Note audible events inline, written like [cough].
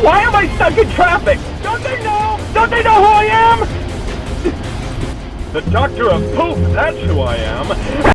Why am I stuck in traffic? Don't they know? Don't they know who I am? [laughs] The Doctor of Poop, that's who I am.